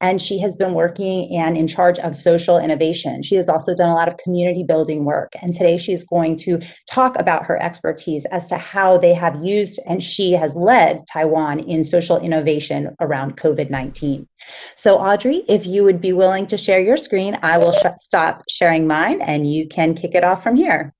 and she has been working and in charge of social innovation. She has also done a lot of community building work, and today she is going to talk about her expertise as to how they have used and she has led Taiwan in social innovation around COVID 19. So, Audrey, if you would be willing to share your screen, I will sh- stop sharing mine and you can kick it off from here.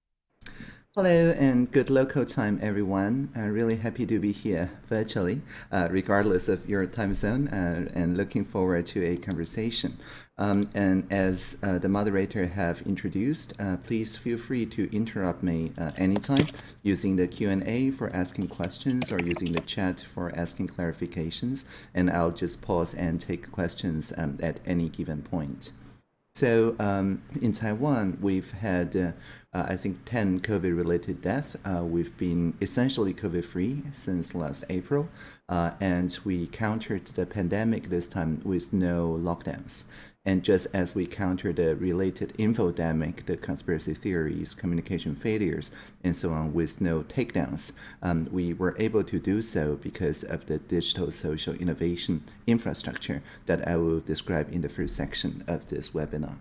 Hello and good local time, everyone. Uh, really happy to be here virtually, uh, regardless of your time zone, uh, and looking forward to a conversation. Um, and as uh, the moderator have introduced, uh, please feel free to interrupt me uh, anytime using the Q&A for asking questions or using the chat for asking clarifications, and I'll just pause and take questions um, at any given point. So um, in Taiwan, we've had, uh, I think, 10 COVID-related deaths. Uh, we've been essentially COVID-free since last April, uh, and we countered the pandemic this time with no lockdowns. And just as we counter the related infodemic, the conspiracy theories, communication failures, and so on with no takedowns, um, we were able to do so because of the digital social innovation infrastructure that I will describe in the first section of this webinar.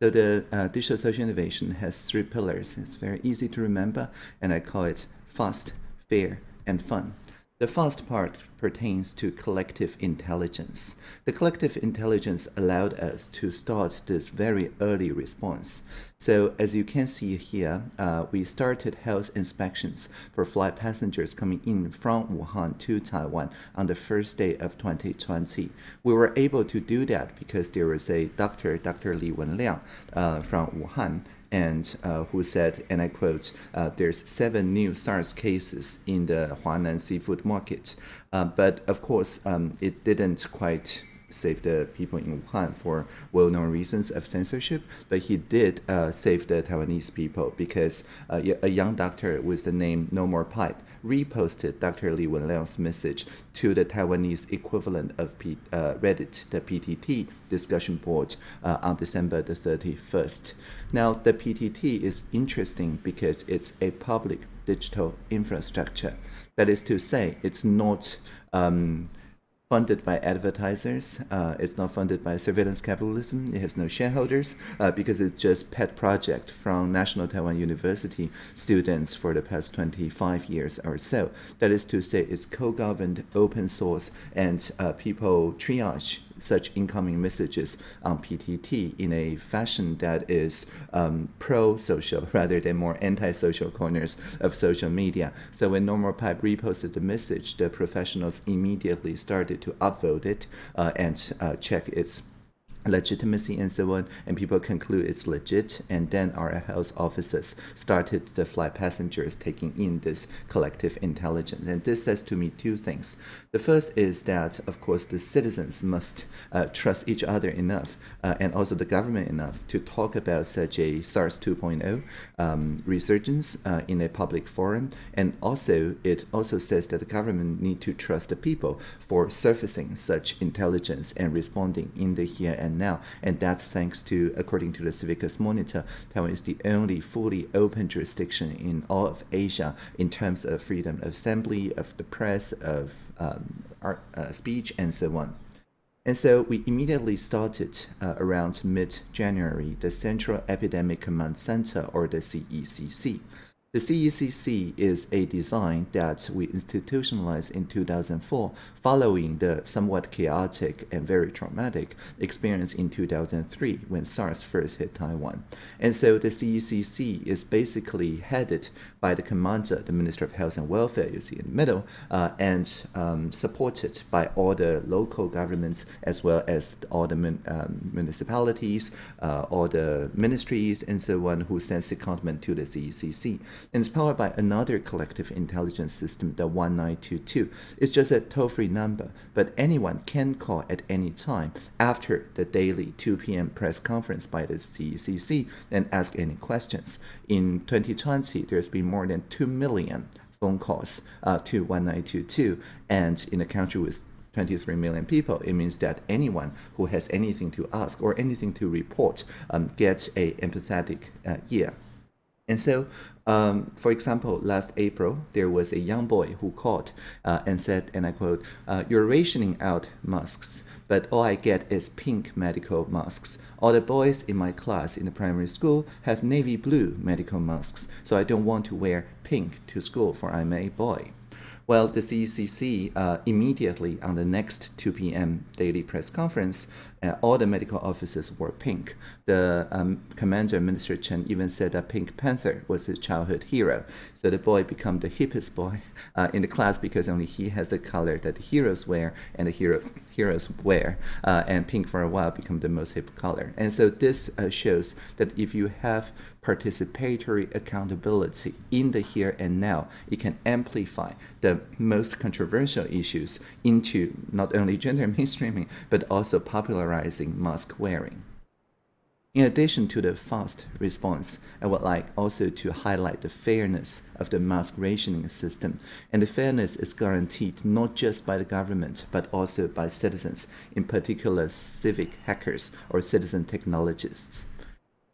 So the uh, digital social innovation has three pillars. It's very easy to remember, and I call it fast, fair, and fun. The first part pertains to collective intelligence. The collective intelligence allowed us to start this very early response. So as you can see here, uh, we started health inspections for flight passengers coming in from Wuhan to Taiwan on the first day of 2020. We were able to do that because there was a doctor, Dr. Li Wenliang uh, from Wuhan, and uh, who said, and I quote, uh, there's seven new SARS cases in the Huanan seafood market. Uh, but of course, um, it didn't quite save the people in Wuhan for well-known reasons of censorship, but he did uh, save the Taiwanese people because uh, a young doctor with the name No More Pipe reposted Dr. Li Wenliang's message to the Taiwanese equivalent of P, uh, Reddit, the PTT discussion board uh, on December the 31st. Now, the PTT is interesting because it's a public digital infrastructure. That is to say, it's not um, funded by advertisers. Uh, it's not funded by surveillance capitalism. It has no shareholders uh, because it's just pet project from National Taiwan University students for the past 25 years or so. That is to say, it's co-governed, open source, and uh, people triage such incoming messages on PTT in a fashion that is um, pro-social rather than more anti-social corners of social media. So when No More Pipe reposted the message, the professionals immediately started to upvote it uh, and uh, check its legitimacy and so on, and people conclude it's legit, and then our health officers started the flight passengers taking in this collective intelligence. And this says to me two things. The first is that, of course, the citizens must uh, trust each other enough, uh, and also the government enough, to talk about such a SARS 2.0 um, resurgence uh, in a public forum. And also, it also says that the government need to trust the people for surfacing such intelligence and responding in the here and now. And that's thanks to, according to the Civicus Monitor, Taiwan is the only fully open jurisdiction in all of Asia in terms of freedom of assembly, of the press, of um, art, uh, speech, and so on. And so we immediately started uh, around mid-January the Central Epidemic Command Center, or the CECC. The CECC is a design that we institutionalized in 2004 following the somewhat chaotic and very traumatic experience in 2003 when SARS first hit Taiwan. And so the CECC is basically headed by the commander, the Minister of Health and Welfare, you see in the middle, uh, and um, supported by all the local governments as well as all the um, municipalities, uh, all the ministries, and so on who send secondment to the CECC. And it's powered by another collective intelligence system, the 1922. It's just a toll-free number, but anyone can call at any time after the daily 2 p.m. press conference by the CECC and ask any questions. In 2020, there's been more than 2 million phone calls uh, to 1922, and in a country with 23 million people, it means that anyone who has anything to ask or anything to report um, gets a empathetic uh, ear. And so, um, for example, last April, there was a young boy who called uh, and said, and I quote, uh, you're rationing out masks but all I get is pink medical masks. All the boys in my class in the primary school have navy blue medical masks, so I don't want to wear pink to school for I'm a boy. Well, the CECC uh, immediately on the next 2 p.m. daily press conference, uh, all the medical officers wore pink. The um, commander, Minister Chen, even said that Pink Panther was his childhood hero. So the boy became the hippest boy uh, in the class because only he has the color that the heroes wear and the heroes heroes wear. Uh, and pink for a while became the most hip color. And so this uh, shows that if you have participatory accountability in the here and now, it can amplify the most controversial issues into not only gender mainstreaming, but also popularizing mask wearing. In addition to the fast response, I would like also to highlight the fairness of the mask rationing system. And the fairness is guaranteed not just by the government, but also by citizens, in particular civic hackers or citizen technologists.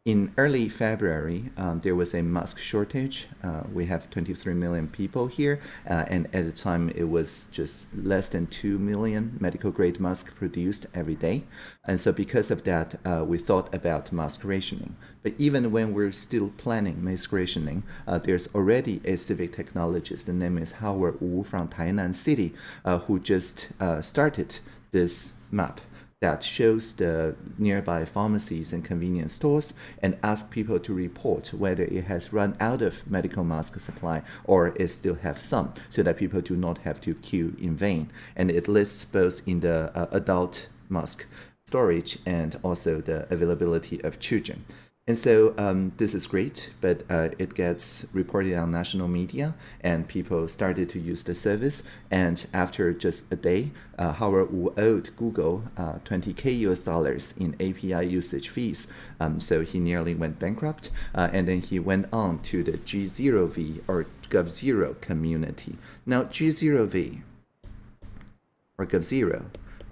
In early February, um, there was a mask shortage. Uh, we have 23 million people here, uh, and at the time it was just less than 2 million medical grade masks produced every day. And so, because of that, uh, we thought about mask rationing. But even when we're still planning mask rationing, uh, there's already a civic technologist. The name is Howard Wu from Tainan City, uh, who just uh, started this map that shows the nearby pharmacies and convenience stores and ask people to report whether it has run out of medical mask supply or it still have some so that people do not have to queue in vain. And it lists both in the uh, adult mask storage and also the availability of children. And so um, this is great, but uh, it gets reported on national media, and people started to use the service. And after just a day, uh, Howard Wu owed Google uh, 20k US dollars in API usage fees. Um, so he nearly went bankrupt, uh, and then he went on to the G0V or Gov0 community. Now G0V or Gov0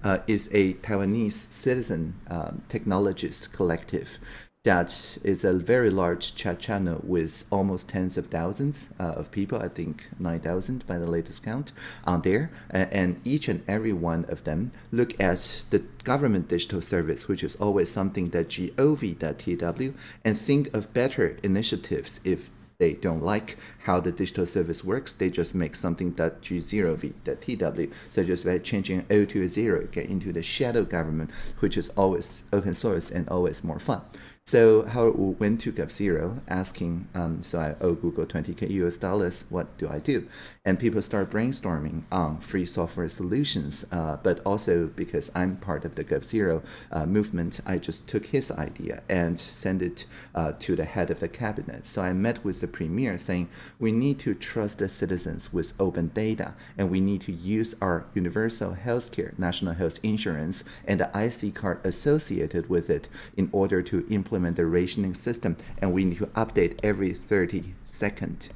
uh, is a Taiwanese citizen um, technologist collective that is a very large chat channel with almost tens of thousands uh, of people, I think 9,000 by the latest count, on there. and each and every one of them look at the government digital service, which is always something that gov.tw, and think of better initiatives if they don't like how the digital service works, they just make something that G0V, that TW. So just by changing O to a zero, get into the shadow government, which is always open source and always more fun. So Howard Wu went to Gov0 asking, um, so I owe Google 20k US dollars, what do I do? And people start brainstorming on free software solutions, uh, but also because I'm part of the Gov0 uh, movement, I just took his idea and sent it uh, to the head of the cabinet. So I met with the premier saying, we need to trust the citizens with open data, and we need to use our universal healthcare, national health insurance, and the IC card associated with it in order to implement implement the rationing system and we need to update every 30 seconds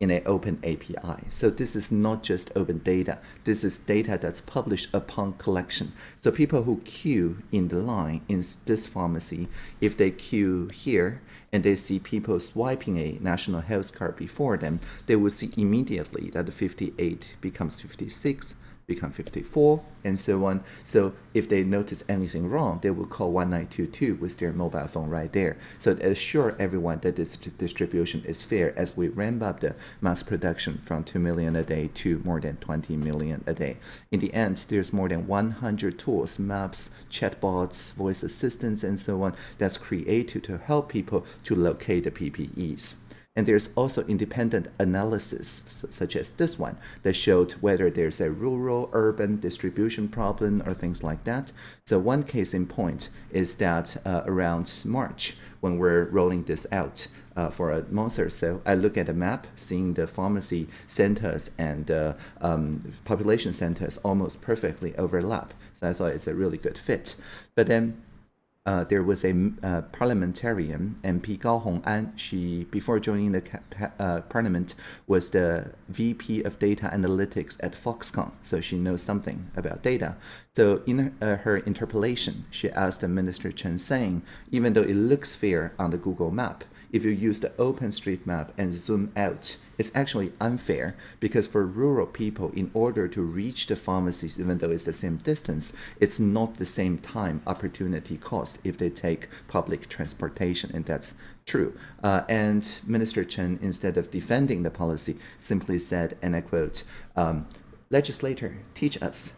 in an open API. So this is not just open data. This is data that's published upon collection. So people who queue in the line in this pharmacy, if they queue here and they see people swiping a national health card before them, they will see immediately that the 58 becomes 56, become 54, and so on. So if they notice anything wrong, they will call 1922 with their mobile phone right there. So to assure everyone that this distribution is fair as we ramp up the mass production from 2 million a day to more than 20 million a day. In the end, there's more than 100 tools, maps, chatbots, voice assistants, and so on that's created to help people to locate the PPEs. And there's also independent analysis, such as this one, that showed whether there's a rural-urban distribution problem or things like that. So one case in point is that uh, around March, when we're rolling this out, uh, for a month or so, I look at a map, seeing the pharmacy centers and uh, um, population centers almost perfectly overlap. So I thought it's a really good fit. But then uh, there was a uh, parliamentarian, MP Gao Hongan. She, before joining the uh, parliament, was the VP of Data Analytics at Foxconn, so she knows something about data. So in uh, her interpellation, she asked the Minister Chen saying, even though it looks fair on the Google map, if you use the OpenStreetMap and zoom out, it's actually unfair because for rural people, in order to reach the pharmacies, even though it's the same distance, it's not the same time opportunity cost if they take public transportation, and that's true. Uh, and Minister Chen, instead of defending the policy, simply said, and I quote, um, legislator, teach us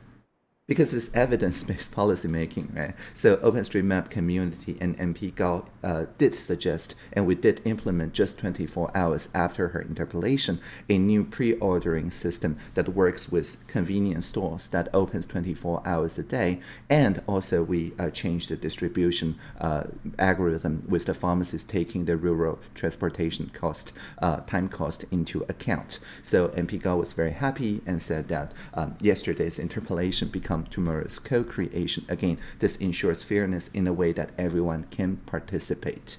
because it's evidence-based policymaking, right? So OpenStreetMap community and MP Gao uh, did suggest, and we did implement just 24 hours after her interpellation, a new pre-ordering system that works with convenience stores that opens 24 hours a day, and also we uh, changed the distribution uh, algorithm with the pharmacists taking the rural transportation cost, uh, time cost into account. So MP Gao was very happy and said that um, yesterday's interpellation became tomorrow's co-creation. Again, this ensures fairness in a way that everyone can participate.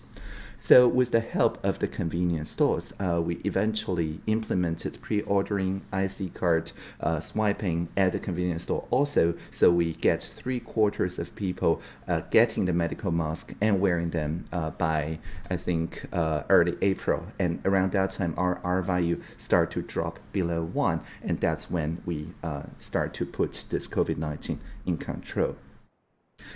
So with the help of the convenience stores, uh, we eventually implemented pre-ordering IC card uh, swiping at the convenience store also, so we get three quarters of people uh, getting the medical mask and wearing them uh, by, I think, uh, early April. And around that time, our R value start to drop below one, and that's when we uh, start to put this COVID-19 in control.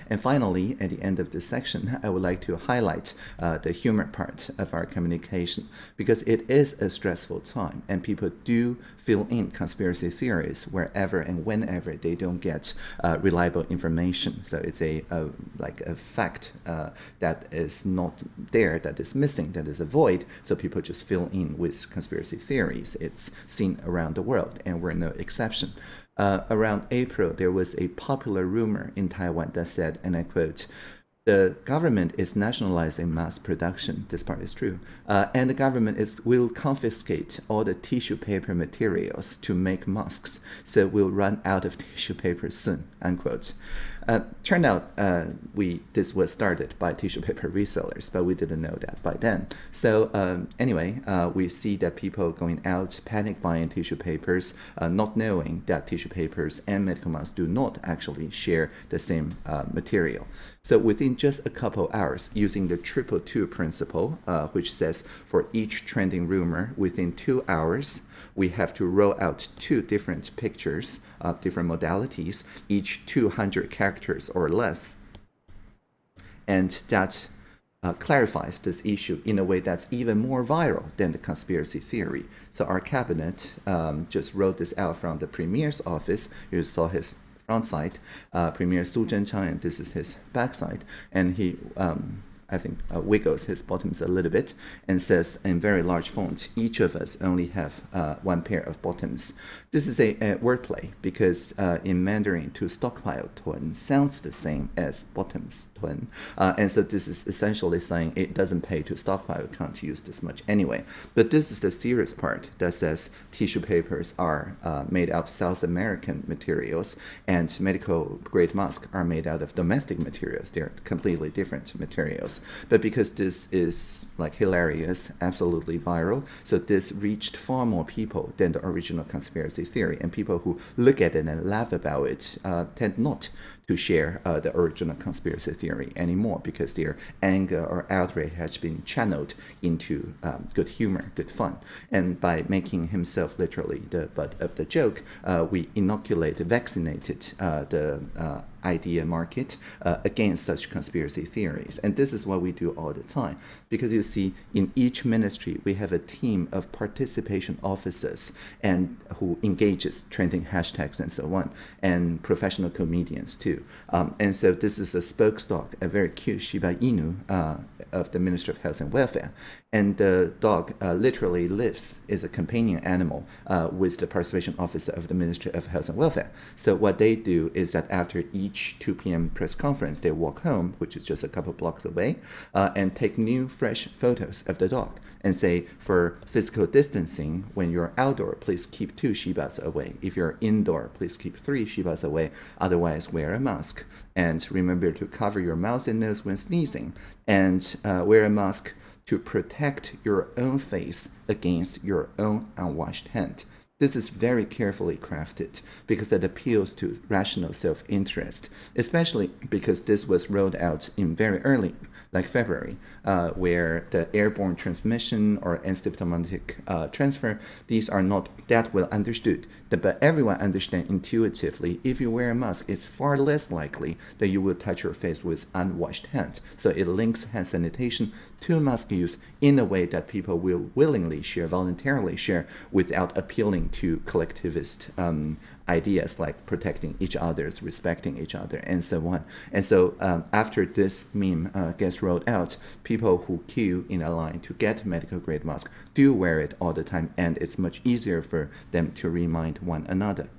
And finally, at the end of this section, I would like to highlight uh, the humor part of our communication because it is a stressful time and people do fill in conspiracy theories wherever and whenever they don't get uh, reliable information. So it's a, a like a fact uh, that is not there, that is missing, that is a void. So people just fill in with conspiracy theories. It's seen around the world and we're no exception uh, around April, there was a popular rumor in Taiwan that said, and I quote, the government is nationalizing mass production. This part is true. Uh, and the government is, will confiscate all the tissue paper materials to make masks. So we'll run out of tissue paper soon, unquote. Uh, turned out uh, we this was started by tissue paper resellers, but we didn't know that by then. So um, anyway, uh, we see that people going out panic buying tissue papers, uh, not knowing that tissue papers and medical masks do not actually share the same uh, material. So within just a couple hours, using the triple two principle, uh, which says for each trending rumor, within two hours, we have to roll out two different pictures, of different modalities, each 200 characters or less. And that uh, clarifies this issue in a way that's even more viral than the conspiracy theory. So our cabinet um, just wrote this out from the premier's office. You saw his front side, uh, Premier Su Zhenchang, and this is his back side. And he, um, I think, uh, wiggles his bottoms a little bit and says in very large font, each of us only have uh, one pair of bottoms. This is a, a wordplay because uh, in Mandarin, to stockpile tun sounds the same as bottoms tun. Uh, and so this is essentially saying it doesn't pay to stockpile, can't use this much anyway. But this is the serious part that says tissue papers are uh, made of South American materials and medical grade masks are made out of domestic materials. They're completely different materials. But because this is like hilarious, absolutely viral, so this reached far more people than the original conspiracy theory. And people who look at it and laugh about it uh, tend not to share uh, the original conspiracy theory anymore because their anger or outrage has been channeled into um, good humor, good fun. And by making himself literally the butt of the joke, uh, we inoculated, vaccinated uh, the uh, idea market uh, against such conspiracy theories. And this is what we do all the time. Because you see, in each ministry, we have a team of participation officers and who engages trending hashtags and so on, and professional comedians too. Um, and so this is a spoke a very cute Shiba Inu uh, of the Ministry of Health and Welfare. And the dog uh, literally lives, is a companion animal uh, with the participation officer of the Ministry of Health and Welfare. So what they do is that after each 2 p.m. press conference, they walk home, which is just a couple blocks away, uh, and take new, fresh photos of the dog and say, for physical distancing, when you're outdoor, please keep two Shibas away. If you're indoor, please keep three Shibas away. Otherwise, wear a mask. And remember to cover your mouth and nose when sneezing. And uh, wear a mask to protect your own face against your own unwashed hand. This is very carefully crafted because it appeals to rational self interest, especially because this was rolled out in very early, like February, uh, where the airborne transmission or asymptomatic uh, transfer, these are not that well understood. But everyone understands intuitively if you wear a mask, it's far less likely that you will touch your face with unwashed hands. So it links hand sanitation to mask use in a way that people will willingly share, voluntarily share, without appealing to collectivist um, ideas like protecting each other's, respecting each other, and so on. And so um, after this meme uh, gets rolled out, people who queue in a line to get medical grade mask do wear it all the time, and it's much easier for them to remind one another.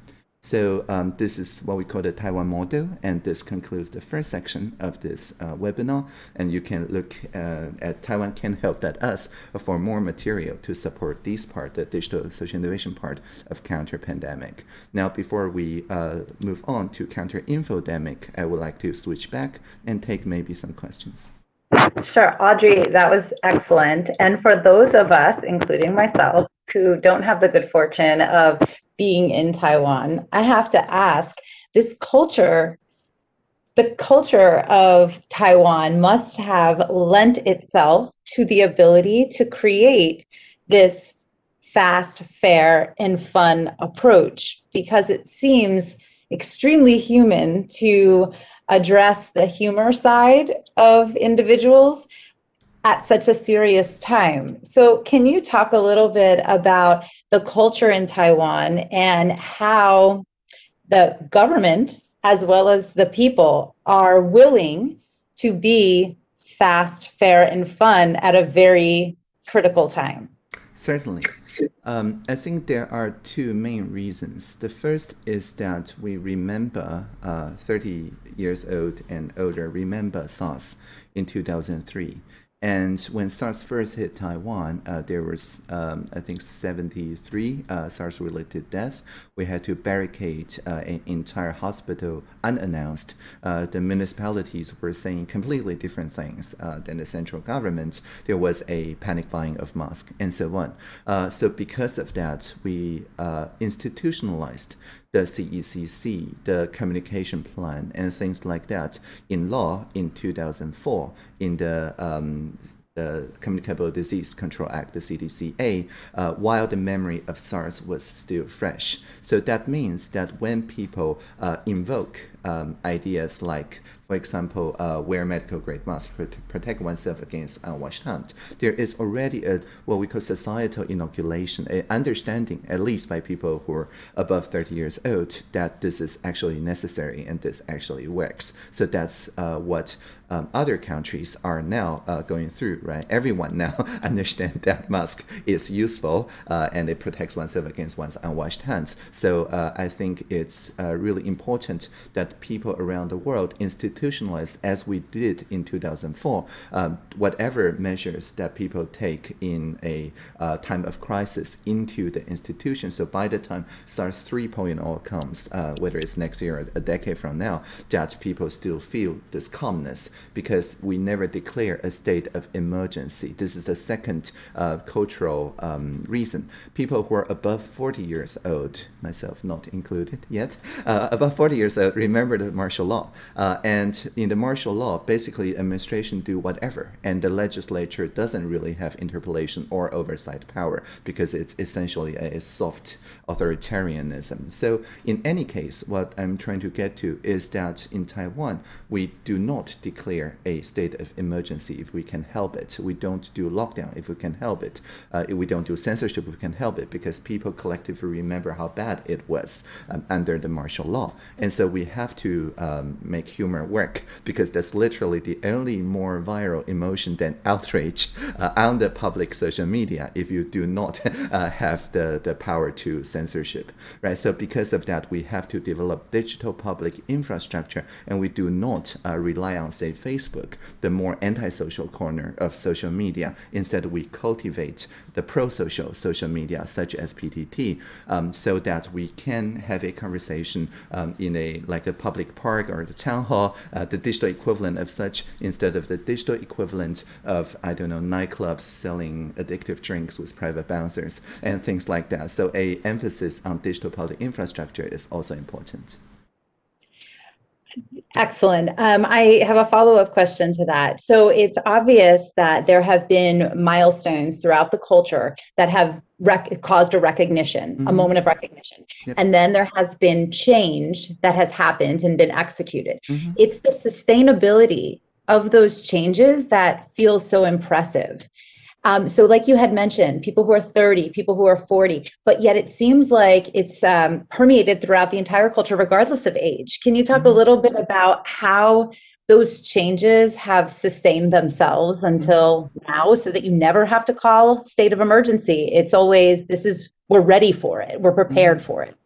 So um, this is what we call the Taiwan model, and this concludes the first section of this uh, webinar. And you can look uh, at Taiwan Can Help dot us for more material to support this part, the digital social innovation part of counter pandemic. Now, before we uh, move on to counter infodemic, I would like to switch back and take maybe some questions. Sure, Audrey, that was excellent. And for those of us, including myself, who don't have the good fortune of being in Taiwan, I have to ask this culture, the culture of Taiwan must have lent itself to the ability to create this fast, fair, and fun approach because it seems extremely human to address the humor side of individuals at such a serious time. So, can you talk a little bit about the culture in Taiwan and how the government, as well as the people, are willing to be fast, fair, and fun at a very critical time? Certainly. Um, I think there are two main reasons. The first is that we remember uh, 30 years old and older remember SARS in 2003. And when SARS first hit Taiwan, uh, there was, um, I think, 73 uh, SARS-related deaths. We had to barricade uh, an entire hospital unannounced. Uh, the municipalities were saying completely different things uh, than the central government. There was a panic buying of masks and so on. Uh, so because of that, we institutionalized the CECC, the communication plan, and things like that in law in 2004 in the um, the Communicable Disease Control Act, the CDCA, uh, while the memory of SARS was still fresh. So that means that when people uh, invoke um, ideas like for example, uh, wear medical grade masks to protect oneself against unwashed hands. There is already a what we call societal inoculation, an understanding, at least by people who are above 30 years old, that this is actually necessary and this actually works. So that's uh, what um, other countries are now uh, going through, right? Everyone now understands that mask is useful uh, and it protects oneself against one's unwashed hands. So uh, I think it's uh, really important that people around the world institutionalize, as we did in 2004, um, whatever measures that people take in a uh, time of crisis into the institution. So by the time SARS 3.0 comes, uh, whether it's next year or a decade from now, that people still feel this calmness because we never declare a state of emergency. This is the second uh, cultural um, reason. People who are above 40 years old, myself not included yet, uh, above 40 years old, remember the martial law. Uh, and in the martial law, basically administration do whatever, and the legislature doesn't really have interpellation or oversight power because it's essentially a soft authoritarianism. So in any case, what I'm trying to get to is that in Taiwan, we do not declare a state of emergency if we can help it. We don't do lockdown if we can help it. Uh, we don't do censorship if we can help it because people collectively remember how bad it was um, under the martial law. And so we have to um, make humor work work because that's literally the only more viral emotion than outrage uh, on the public social media if you do not uh, have the, the power to censorship, right? So because of that, we have to develop digital public infrastructure and we do not uh, rely on, say, Facebook, the more antisocial corner of social media. Instead, we cultivate the pro-social social media such as PTT um, so that we can have a conversation um, in a like a public park or the town hall, uh, the digital equivalent of such, instead of the digital equivalent of, I don't know, nightclubs selling addictive drinks with private bouncers and things like that. So a emphasis on digital public infrastructure is also important. Excellent. Um, I have a follow-up question to that. So it's obvious that there have been milestones throughout the culture that have caused a recognition, mm-hmm. a moment of recognition. Yep. And then there has been change that has happened and been executed. Mm-hmm. It's the sustainability of those changes that feels so impressive. Um, so, like you had mentioned, people who are 30, people who are 40, but yet it seems like it's um, permeated throughout the entire culture, regardless of age. Can you talk mm-hmm. a little bit about how those changes have sustained themselves until now so that you never have to call state of emergency? It's always, this is, we're ready for it, we're prepared mm-hmm. for it.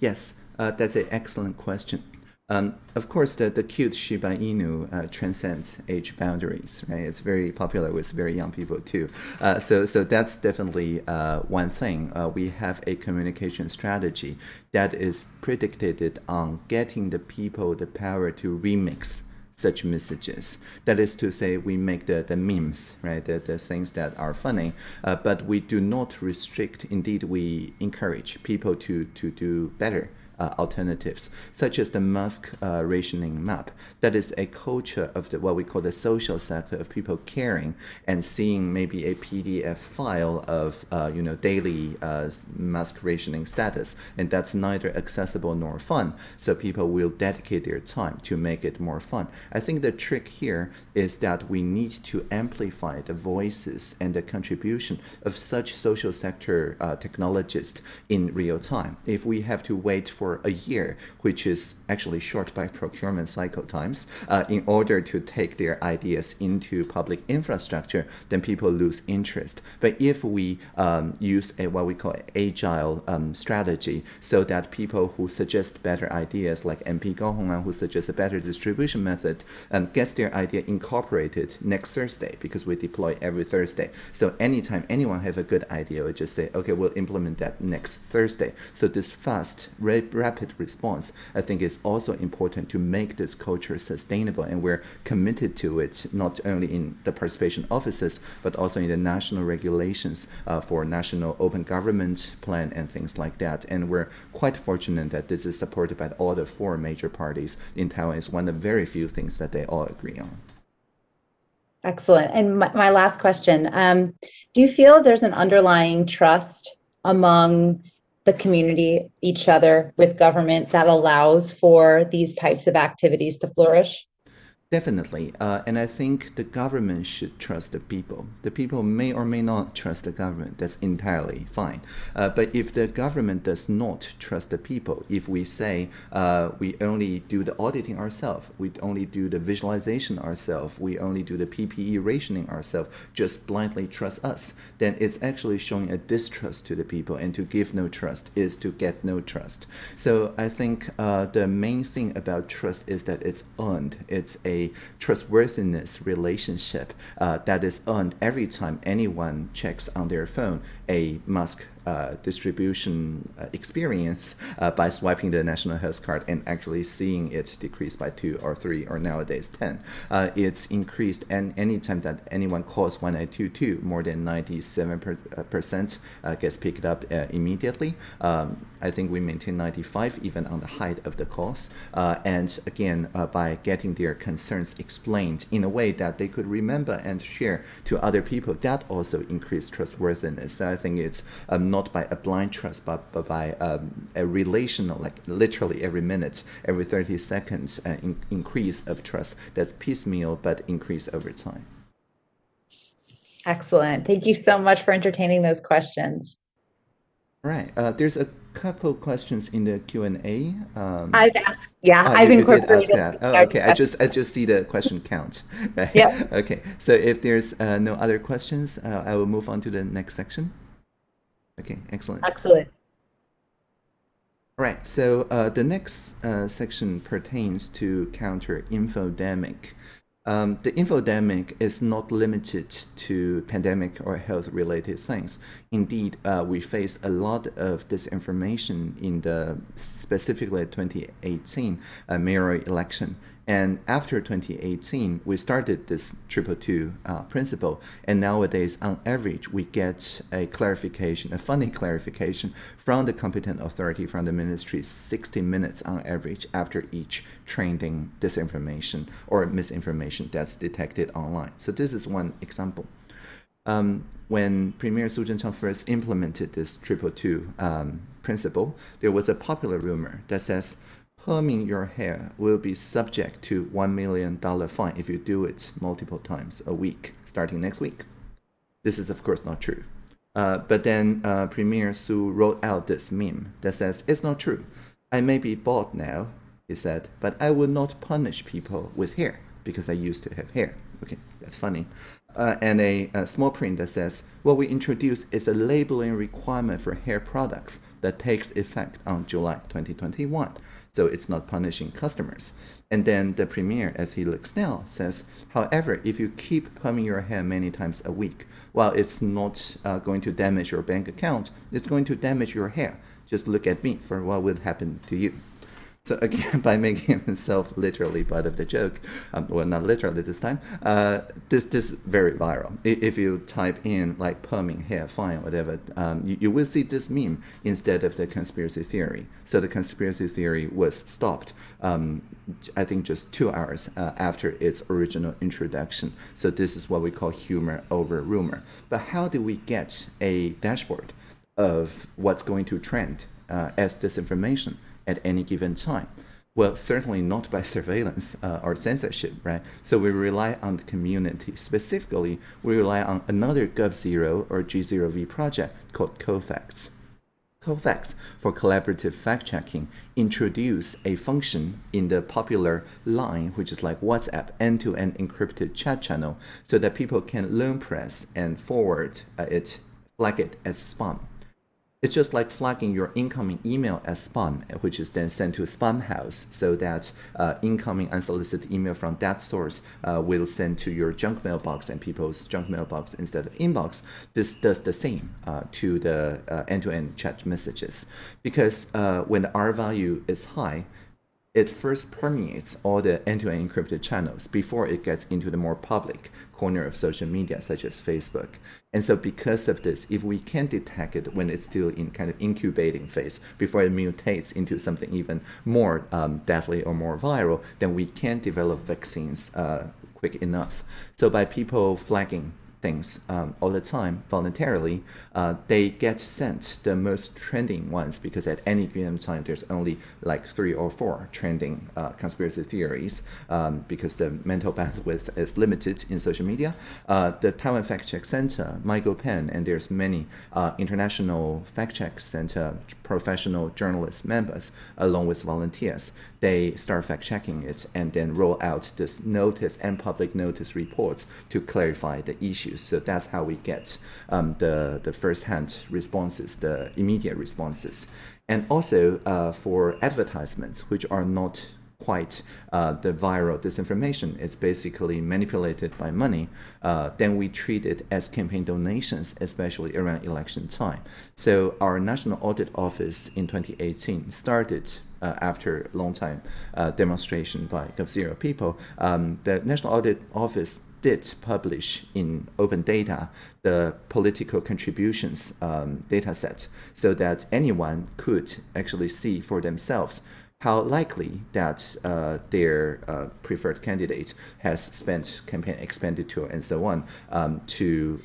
Yes, uh, that's an excellent question. Um, of course, the, the cute Shiba Inu uh, transcends age boundaries, right? It's very popular with very young people too. Uh, so, so that's definitely uh, one thing. Uh, we have a communication strategy that is predicated on getting the people the power to remix such messages. That is to say, we make the, the memes, right? The, the things that are funny, uh, but we do not restrict. Indeed, we encourage people to, to do better uh, alternatives, such as the Musk uh, rationing map. That is a culture of the, what we call the social sector of people caring and seeing maybe a PDF file of uh, you know daily uh, Musk rationing status, and that's neither accessible nor fun. So people will dedicate their time to make it more fun. I think the trick here is that we need to amplify the voices and the contribution of such social sector uh, technologists in real time. If we have to wait for for a year, which is actually short by procurement cycle times, uh, in order to take their ideas into public infrastructure, then people lose interest. But if we um, use a what we call agile um, strategy, so that people who suggest better ideas, like MP Gao Hongan, who suggests a better distribution method, um, gets their idea incorporated next Thursday because we deploy every Thursday. So anytime anyone have a good idea, we just say, okay, we'll implement that next Thursday. So this fast, rapid response, I think is also important to make this culture sustainable. And we're committed to it, not only in the participation offices, but also in the national regulations uh, for national open government plan and things like that. And we're quite fortunate that this is supported by all the four major parties in Taiwan. It's one of the very few things that they all agree on. Excellent. And my, my last question um, Do you feel there's an underlying trust among the community, each other, with government that allows for these types of activities to flourish? Definitely. Uh, and I think the government should trust the people. The people may or may not trust the government. That's entirely fine. Uh, but if the government does not trust the people, if we say uh, we only do the auditing ourselves, we only do the visualization ourselves, we only do the PPE rationing ourselves, just blindly trust us, then it's actually showing a distrust to the people. And to give no trust is to get no trust. So I think uh, the main thing about trust is that it's earned. It's a trustworthiness relationship uh, that is earned every time anyone checks on their phone a mask uh, distribution uh, experience uh, by swiping the national health card and actually seeing it decrease by two or three or nowadays 10. Uh, it's increased and anytime that anyone calls 1922, more than 97% uh, gets picked up uh, immediately. Um, I think we maintain 95 even on the height of the calls. and again, by getting their concerns explained in a way that they could remember and share to other people, that also increased trustworthiness. So I think it's um, not by a blind trust, but, but by um, a relational, like literally every minute, every 30 seconds uh, in, increase of trust that's piecemeal but increase over time. Excellent. Thank you so much for entertaining those questions. Right. Uh, there's a couple questions in the Q and A. Um, I've asked. Yeah, oh, I've you, incorporated. You oh, okay. I just I just see the question count. Right? Yeah. Okay. So if there's uh, no other questions, uh, I will move on to the next section. Okay, excellent. Excellent. All right, so uh, the next uh, section pertains to counter infodemic. Um, the infodemic is not limited to pandemic or health-related things. Indeed, uh, we faced a lot of disinformation in the specifically 2018 uh, mayoral election and after 2018, we started this triple two uh, principle. And nowadays, on average, we get a clarification, a funding clarification from the competent authority, from the ministry, 60 minutes on average after each trending disinformation or misinformation that's detected online. So this is one example. Um, when Premier Su Tseng-Chang first implemented this triple two um, principle, there was a popular rumor that says perming your hair will be subject to $1 million fine if you do it multiple times a week, starting next week. This is, of course, not true. Uh, but then uh, Premier Su wrote out this meme that says, It's not true. I may be bald now, he said, but I will not punish people with hair because I used to have hair. Okay, that's funny. Uh, and a, a small print that says, What we introduced is a labeling requirement for hair products that takes effect on July 2021 so it's not punishing customers. And then the premier, as he looks now, says, however, if you keep perming your hair many times a week, while it's not uh, going to damage your bank account, it's going to damage your hair. Just look at me for what will happen to you. So again, by making himself literally part of the joke, um, well, not literally this time, uh, this this very viral. If you type in like perming hair, fine, whatever, um, you, you will see this meme instead of the conspiracy theory. So the conspiracy theory was stopped, um, I think just two hours uh, after its original introduction. So this is what we call humor over rumor. But how do we get a dashboard of what's going to trend uh, as disinformation? At any given time? Well, certainly not by surveillance uh, or censorship, right? So we rely on the community. Specifically, we rely on another GovZero or G0V project called CoFacts. CoFacts, for collaborative fact-checking, introduce a function in the popular line, which is like WhatsApp end-to-end -end encrypted chat channel, so that people can learn press and forward uh, it, flag it as spam. It's just like flagging your incoming email as spam, which is then sent to Spamhaus so that uh, incoming unsolicited email from that source uh, will send to your junk mailbox and people's junk mailbox instead of inbox. This does the same uh, to the uh, end-to-end -end chat messages, because uh, when the R value is high, it first permeates all the end-to-end -end encrypted channels before it gets into the more public corner of social media, such as Facebook. And so because of this, if we can detect it when it's still in kind of incubating phase, before it mutates into something even more um, deadly or more viral, then we can develop vaccines uh, quick enough. So by people flagging things um, all the time voluntarily, uh, they get sent the most trending ones because at any given time there's only like three or four trending uh, conspiracy theories um, because the mental bandwidth is limited in social media. Uh, the Taiwan Fact Check Center, MyGoPen, and there's many uh, international fact check center professional journalist members along with volunteers. They start fact checking it and then roll out this notice and public notice reports to clarify the issues. So that's how we get um, the, the first-hand responses, the immediate responses. And also uh, for advertisements, which are not quite uh, the viral disinformation. It's basically manipulated by money. Uh, then we treat it as campaign donations, especially around election time. So our National Audit Office in 2018 started after a long time uh, demonstration by GovZero people. Um, the National Audit Office did publish in open data the political contributions um, data set so that anyone could actually see for themselves how likely that uh, their uh, preferred candidate has spent campaign expenditure and so on um, to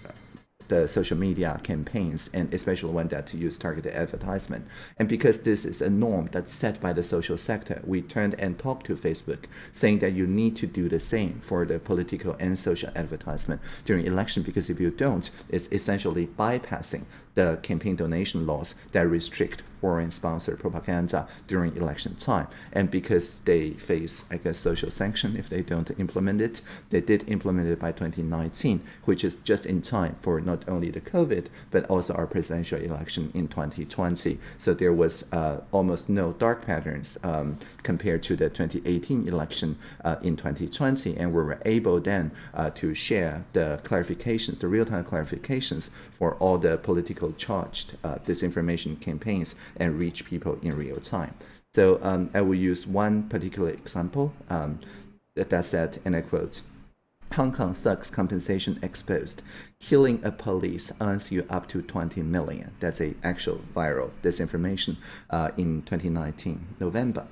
the social media campaigns and especially one that use targeted advertisement. And because this is a norm that's set by the social sector, we turned and talked to Facebook saying that you need to do the same for the political and social advertisement during election because if you don't, it's essentially bypassing the campaign donation laws that restrict foreign sponsored propaganda during election time. And because they face, I guess, social sanction if they don't implement it, they did implement it by 2019, which is just in time for not not only the COVID, but also our presidential election in 2020. So there was uh, almost no dark patterns um, compared to the 2018 election uh, in 2020. And we were able then uh, to share the clarifications, the real-time clarifications for all the political charged uh, disinformation campaigns and reach people in real time. So um, I will use one particular example um, that, that said, and I quote, Hong Kong thugs compensation exposed. Killing a police earns you up to 20 million. That's a actual viral disinformation uh, in 2019 November.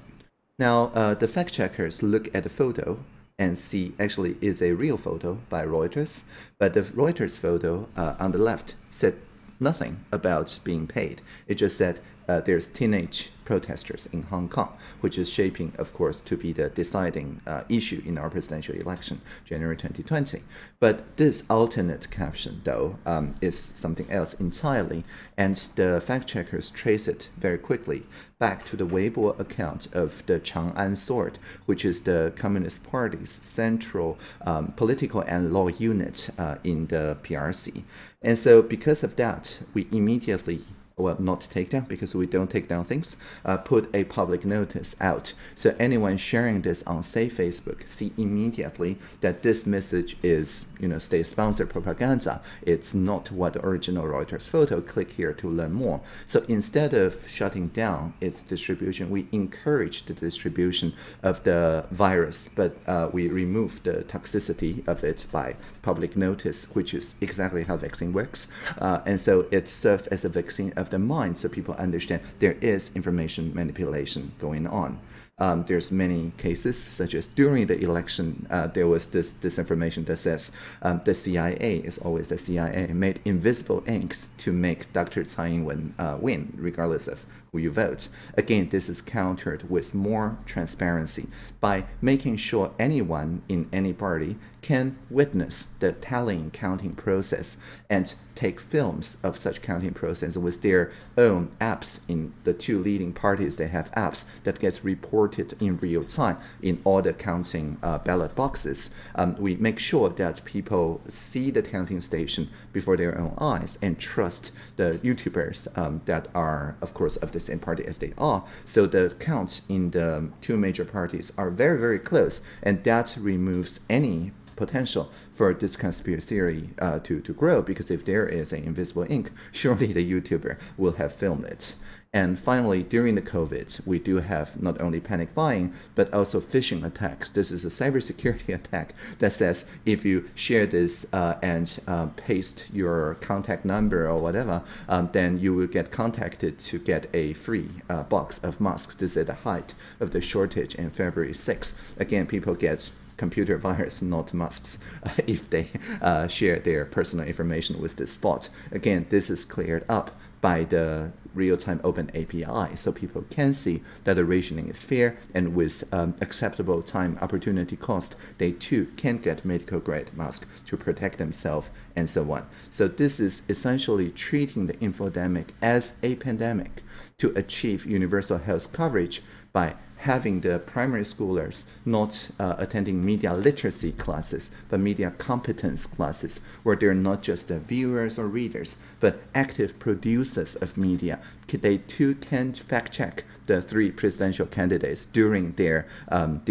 Now, uh, the fact checkers look at the photo and see actually is a real photo by Reuters, but the Reuters photo uh, on the left said nothing about being paid. It just said uh, there's teenage protesters in Hong Kong, which is shaping, of course, to be the deciding uh, issue in our presidential election, January 2020. But this alternate caption, though, um, is something else entirely, and the fact checkers trace it very quickly back to the Weibo account of the Chang'an Sword, which is the Communist Party's central um, political and law unit uh, in the PRC. And so because of that, we immediately well, not take down because we don't take down things, uh, put a public notice out. So anyone sharing this on, say, Facebook, see immediately that this message is, you know, state-sponsored propaganda. It's not what the original Reuters photo. Click here to learn more. So instead of shutting down its distribution, we encourage the distribution of the virus, but uh, we remove the toxicity of it by public notice, which is exactly how vaccine works. Uh, and so it serves as a vaccine of the mind so people understand there is information manipulation going on. Um, there's many cases, such as during the election, uh, there was this disinformation that says um, the CIA is always the CIA, made invisible inks to make Dr. Tsai Ing-wen uh, win, regardless of who you vote. Again, this is countered with more transparency by making sure anyone in any party can witness the tallying counting process and take films of such counting process with their own apps in the two leading parties they have apps that gets reported in real time in all the counting uh, ballot boxes um, we make sure that people see the counting station before their own eyes and trust the youtubers um, that are of course of the same party as they are so the counts in the two major parties are very very close and that removes any potential for this conspiracy theory uh, to, to grow because if there is an invisible ink, surely the YouTuber will have filmed it. And finally, during the COVID, we do have not only panic buying, but also phishing attacks. This is a cybersecurity attack that says if you share this uh, and uh, paste your contact number or whatever, um, then you will get contacted to get a free uh, box of masks. This is at the height of the shortage in February 6th. Again, people get computer virus, not masks, if they uh, share their personal information with this bot. Again, this is cleared up by the real-time open API, so people can see that the rationing is fair, and with um, acceptable time opportunity cost, they too can get medical-grade mask to protect themselves and so on. So this is essentially treating the infodemic as a pandemic to achieve universal health coverage by having the primary schoolers not uh, attending media literacy classes, but media competence classes, where they're not just the viewers or readers, but active producers of media. They too can fact check the three presidential candidates during their um,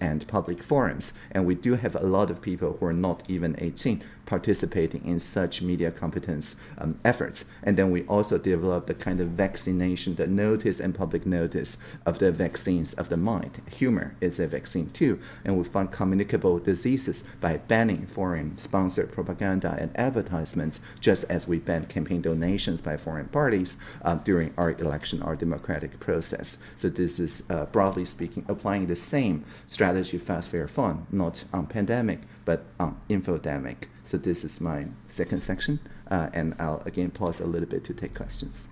and public forums. And we do have a lot of people who are not even 18 participating in such media competence um, efforts. And then we also developed the kind of vaccination, the notice and public notice of the vaccines of the mind. Humor is a vaccine too. And we found communicable diseases by banning foreign sponsored propaganda and advertisements, just as we banned campaign donations by foreign parties uh, during our election, our democratic process. So this is, uh, broadly speaking, applying the same strategy, fast, fair, fun, not on pandemic, but on infodemic. So this is my second section, uh, and I'll again pause a little bit to take questions.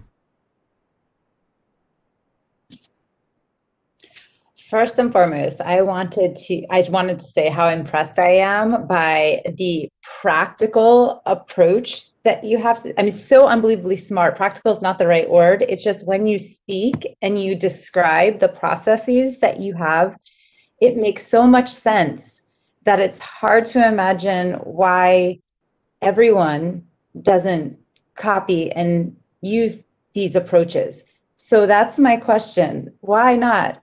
First and foremost, I wanted to I wanted to say how impressed I am by the practical approach that you have. To, I mean, so unbelievably smart. Practical is not the right word. It's just when you speak and you describe the processes that you have, it makes so much sense that it's hard to imagine why everyone doesn't copy and use these approaches. So that's my question. Why not?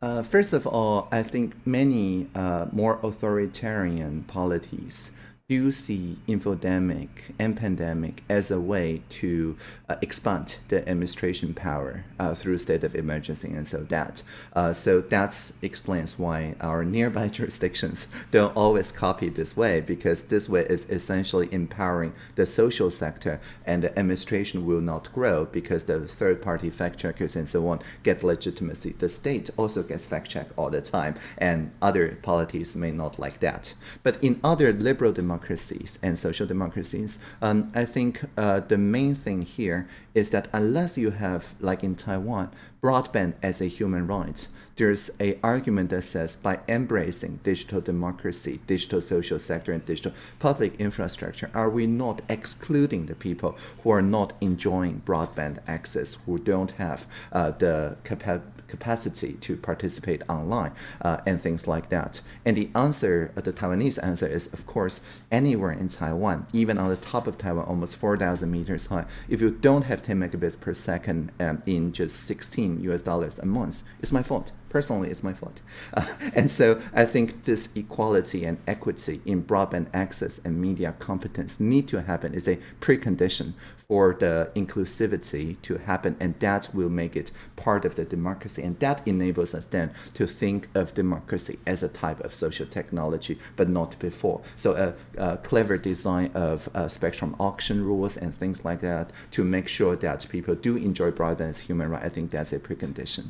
Uh, first of all, I think many uh, more authoritarian polities do see infodemic and pandemic as a way to uh, expand the administration power uh, through state of emergency and so that. Uh, so that explains why our nearby jurisdictions don't always copy this way because this way is essentially empowering the social sector and the administration will not grow because the third party fact checkers and so on get legitimacy. The state also gets fact checked all the time and other polities may not like that. But in other liberal democracies, democracies and social democracies, um, I think uh, the main thing here is that unless you have, like in Taiwan, broadband as a human right, there's a argument that says by embracing digital democracy, digital social sector, and digital public infrastructure, are we not excluding the people who are not enjoying broadband access, who don't have uh, the capacity capacity to participate online uh, and things like that. And the answer, uh, the Taiwanese answer is, of course, anywhere in Taiwan, even on the top of Taiwan, almost 4,000 meters high, if you don't have 10 megabits per second um, in just 16 US dollars a month, it's my fault personally it's my fault. Uh, and so I think this equality and equity in broadband access and media competence need to happen. Is a precondition for the inclusivity to happen and that will make it part of the democracy. And that enables us then to think of democracy as a type of social technology but not before. So a, a clever design of uh, spectrum auction rules and things like that to make sure that people do enjoy broadband as human right i think that's a precondition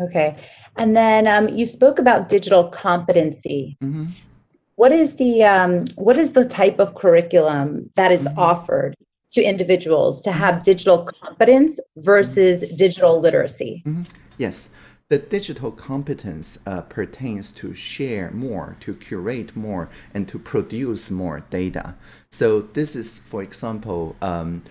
Okay. And then um, you spoke about digital competency. Mm-hmm. What is the um, what is the type of curriculum that is mm-hmm. offered to individuals to have digital competence versus mm-hmm. digital literacy? Mm-hmm. Yes. The digital competence uh, pertains to share more, to curate more, and to produce more data. So this is, for example, um,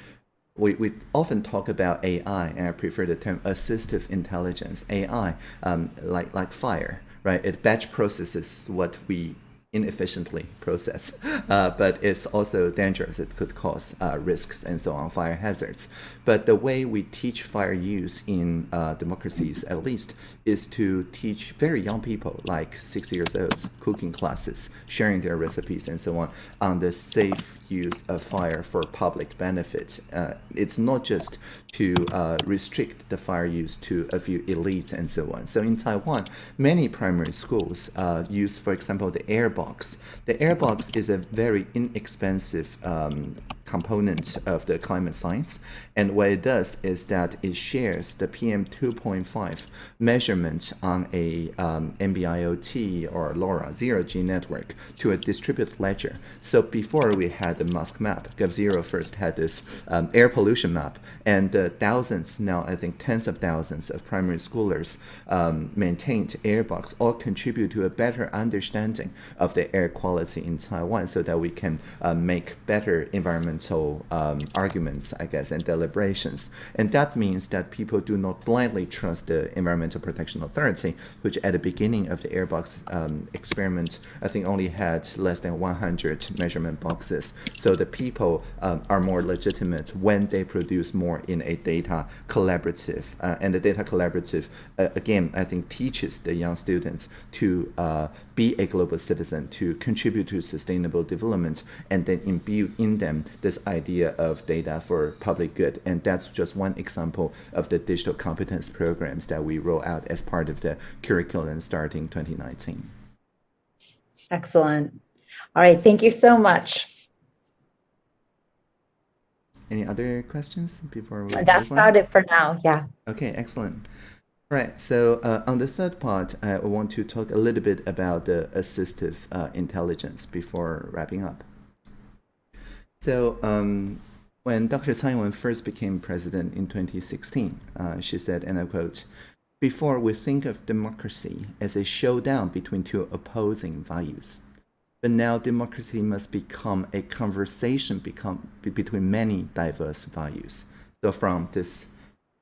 we, we often talk about AI, and I prefer the term assistive intelligence. AI, um, like like fire, right? It batch processes what we inefficiently process, uh, but it's also dangerous. It could cause uh, risks and so on, fire hazards. But the way we teach fire use in uh, democracies, at least, is to teach very young people, like six years old, cooking classes, sharing their recipes and so on, on the safe use of fire for public benefit. Uh, it's not just to uh, restrict the fire use to a few elites and so on. So in Taiwan, many primary schools uh, use, for example, the air box. The air box is a very inexpensive um, component of the climate science. And what it does is that it shares the PM 2.5 measurement on a um, NB-IoT or LoRa zero-G network to a distributed ledger. So before we had the mask map, g0v first had this um, air pollution map, and uh, thousands, now I think tens of thousands of primary schoolers um, maintained Airbox all contribute to a better understanding of the air quality in Taiwan so that we can uh, make better environmental um, arguments, I guess, and deliberations. And that means that people do not blindly trust the Environmental Protection Authority, which at the beginning of the airbox um, experiment, I think only had less than 100 measurement boxes. So the people um, are more legitimate when they produce more in a data collaborative. Uh, and the data collaborative, uh, again, I think teaches the young students to uh, be a global citizen, to contribute to sustainable development, and then imbue in them this idea of data for public good. And that's just one example of the digital competence programs that we roll out as part of the curriculum starting 2019. Excellent. All right, thank you so much. Any other questions before we? That's about it for now. Yeah. Okay, excellent. Right. So uh, on the third part, I want to talk a little bit about the assistive uh, intelligence before wrapping up. So um, when Dr. Tsai Ing-wen first became president in 2016, uh, she said, and I quote, before we think of democracy as a showdown between two opposing values, but now democracy must become a conversation become, between many diverse values. So from this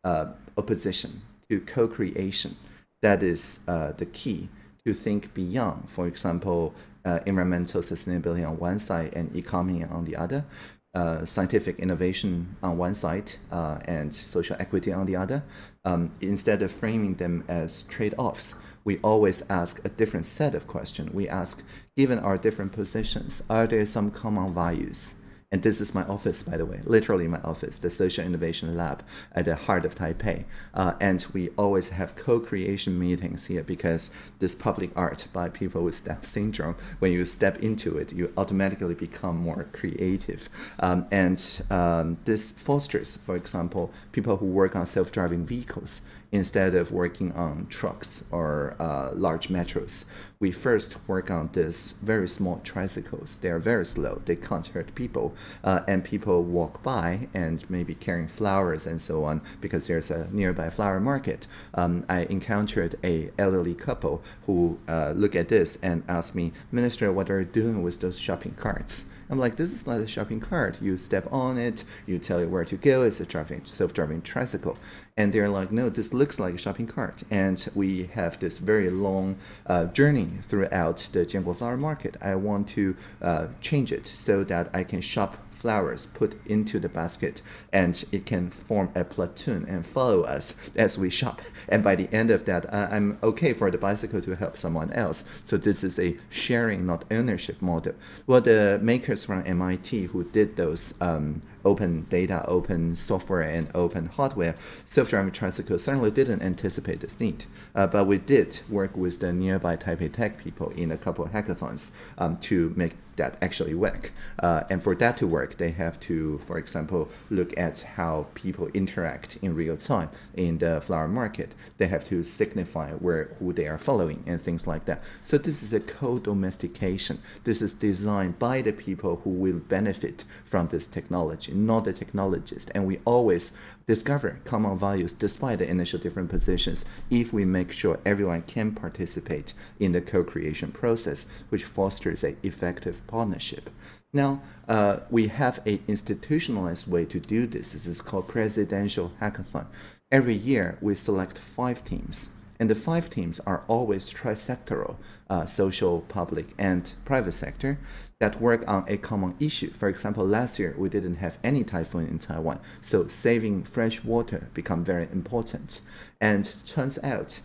uh, opposition to co-creation. That is uh, the key to think beyond, for example, uh, environmental sustainability on one side and economy on the other, uh, scientific innovation on one side uh, and social equity on the other, um, instead of framing them as trade-offs, we always ask a different set of questions. We ask, given our different positions, are there some common values? And this is my office, by the way, literally my office, the Social Innovation Lab at the heart of Taipei. Uh, and we always have co-creation meetings here because this public art by people with Down syndrome, when you step into it, you automatically become more creative. Um, and um, this fosters, for example, people who work on self-driving vehicles instead of working on trucks or uh, large metros. We first work on this very small tricycles. They are very slow. They can't hurt people. Uh, and people walk by and maybe carrying flowers and so on because there's a nearby flower market. Um, I encountered a elderly couple who uh, look at this and ask me, Minister, what are you doing with those shopping carts? I'm like, this is not a shopping cart. You step on it, you tell it where to go. It's a driving, self-driving tricycle. And they're like, no, this looks like a shopping cart. And we have this very long uh, journey throughout the Jianguo Flower Market. I want to uh, change it so that I can shop flowers put into the basket and it can form a platoon and follow us as we shop. And by the end of that, uh, I'm okay for the bicycle to help someone else. So this is a sharing, not ownership model. Well, the makers from MIT who did those um, open data, open software, and open hardware, self-driving tricycles certainly didn't anticipate this need. Uh, but we did work with the nearby Taipei Tech people in a couple of hackathons um, to make that actually work. Uh, and for that to work, they have to, for example, look at how people interact in real time in the flower market. They have to signify where who they are following and things like that. So this is a co-domestication. This is designed by the people who will benefit from this technology, not the technologist. And we always discover common values despite the initial different positions if we make sure everyone can participate in the co-creation process, which fosters an effective partnership. Now, uh, we have a institutionalized way to do this. This is called presidential hackathon. Every year, we select five teams and the five teams are always trisectoral, uh, social, public, and private sector that work on a common issue. For example, last year we didn't have any typhoon in Taiwan, so saving fresh water become very important. And turns out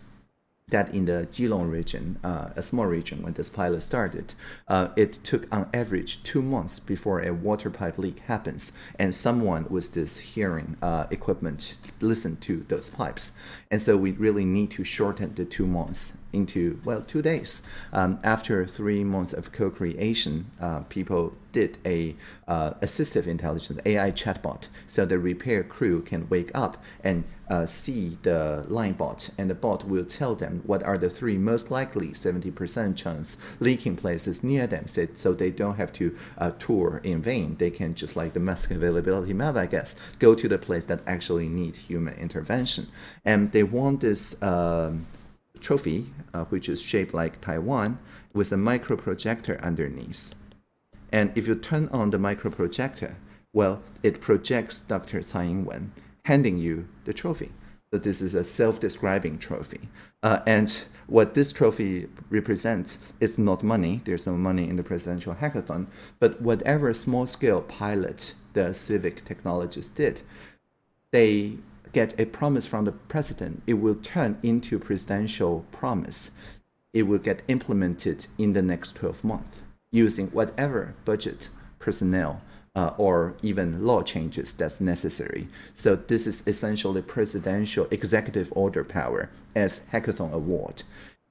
that in the Keelung region, uh, a small region when this pilot started, uh, it took on average two months before a water pipe leak happens, and someone with this hearing uh, equipment listen to those pipes. And so we really need to shorten the two months into, well, two days. Um, after three months of co-creation, uh, people did a uh, assistive intelligence, AI chatbot, so the repair crew can wake up and uh, see the line bot, and the bot will tell them what are the three most likely 70% chance leaking places near them, so, so they don't have to uh, tour in vain. They can just like the mask availability map, I guess, go to the place that actually need human intervention. And they want this um, trophy, uh, which is shaped like Taiwan, with a micro projector underneath. And if you turn on the micro projector, well, it projects Dr. Tsai Ing-wen handing you the trophy. So this is a self-describing trophy. Uh, and what this trophy represents is not money. There's no money in the presidential hackathon. But whatever small-scale pilot the civic technologists did, they get a promise from the president, it will turn into presidential promise. It will get implemented in the next 12 months using whatever budget, personnel, uh, or even law changes that's necessary. So this is essentially presidential executive order power as hackathon award.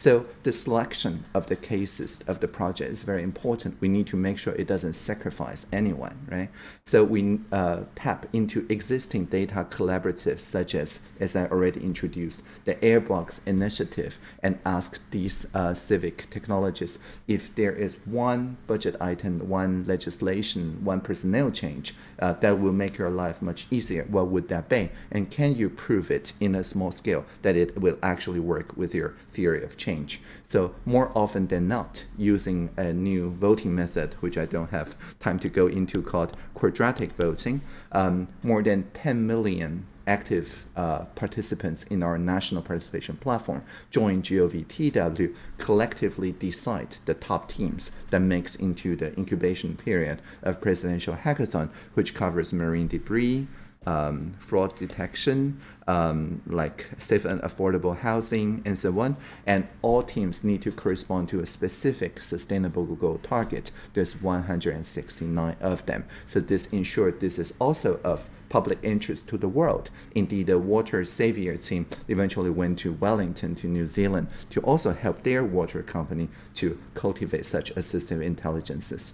So the selection of the cases of the project is very important. We need to make sure it doesn't sacrifice anyone, right? So we uh, tap into existing data collaboratives such as, as I already introduced, the Airbox initiative and ask these uh, civic technologists if there is one budget item, one legislation, one personnel change uh, that will make your life much easier, what would that be? And can you prove it in a small scale that it will actually work with your theory of change? Change. So more often than not, using a new voting method, which I don't have time to go into, called quadratic voting, um, more than 10 million active uh, participants in our national participation platform, join GOVTW, collectively decide the top teams that makes into the incubation period of presidential hackathon, which covers marine debris, um, fraud detection, um, like safe and affordable housing, and so on. And all teams need to correspond to a specific sustainable goal target. There's 169 of them. So this ensured this is also of public interest to the world. Indeed, the Water Savior team eventually went to Wellington, to New Zealand, to also help their water company to cultivate such assistive intelligences.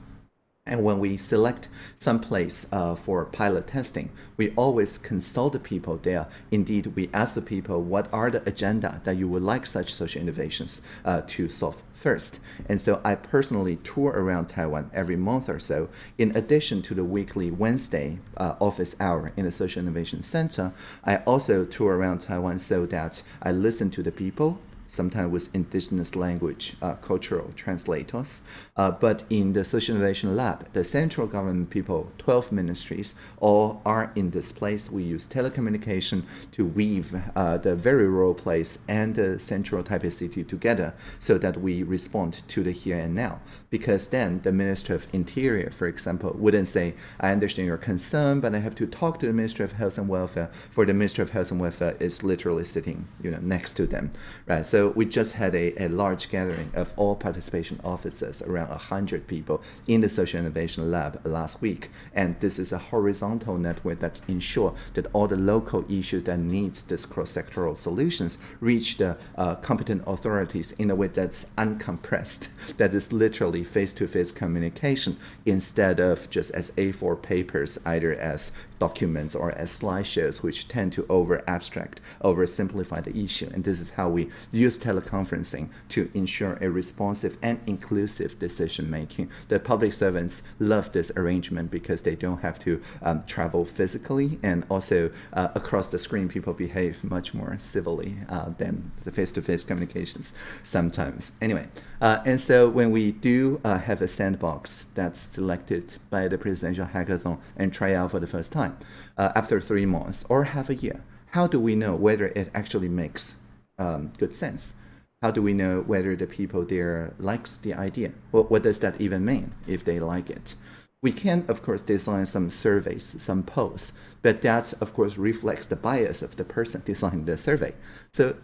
And when we select some place uh, for pilot testing, we always consult the people there. Indeed, we ask the people what are the agenda that you would like such social innovations uh, to solve first. And so I personally tour around Taiwan every month or so. In addition to the weekly Wednesday uh, office hour in the Social Innovation Center, I also tour around Taiwan so that I listen to the people, sometimes with indigenous language uh, cultural translators. Uh, but in the Social Innovation Lab, the central government people, 12 ministries, all are in this place. We use telecommunication to weave uh, the very rural place and the central Taipei city together so that we respond to the here and now. Because then the Minister of Interior, for example, wouldn't say, I understand your concern, but I have to talk to the Minister of Health and Welfare, for the Minister of Health and Welfare is literally sitting you know, next to them. Right? So we just had a, a large gathering of all participation officers, around 100 people, in the Social Innovation Lab last week. And this is a horizontal network that ensure that all the local issues that needs this cross-sectoral solutions reach the uh, competent authorities in a way that's uncompressed, that is literally face-to-face -face communication instead of just as A4 papers, either as documents or as slideshows, which tend to over abstract, over simplify the issue. And this is how we use teleconferencing to ensure a responsive and inclusive decision making. The public servants love this arrangement because they don't have to um, travel physically, and also uh, across the screen, people behave much more civilly uh, than the face to face communications sometimes. Anyway, uh, and so when we do uh, have a sandbox that's selected by the presidential hackathon and try out for the first time, time uh, after three months or half a year? How do we know whether it actually makes um, good sense? How do we know whether the people there likes the idea? What, what does that even mean if they like it? We can, of course, design some surveys, some polls, but that, of course, reflects the bias of the person designing the survey. So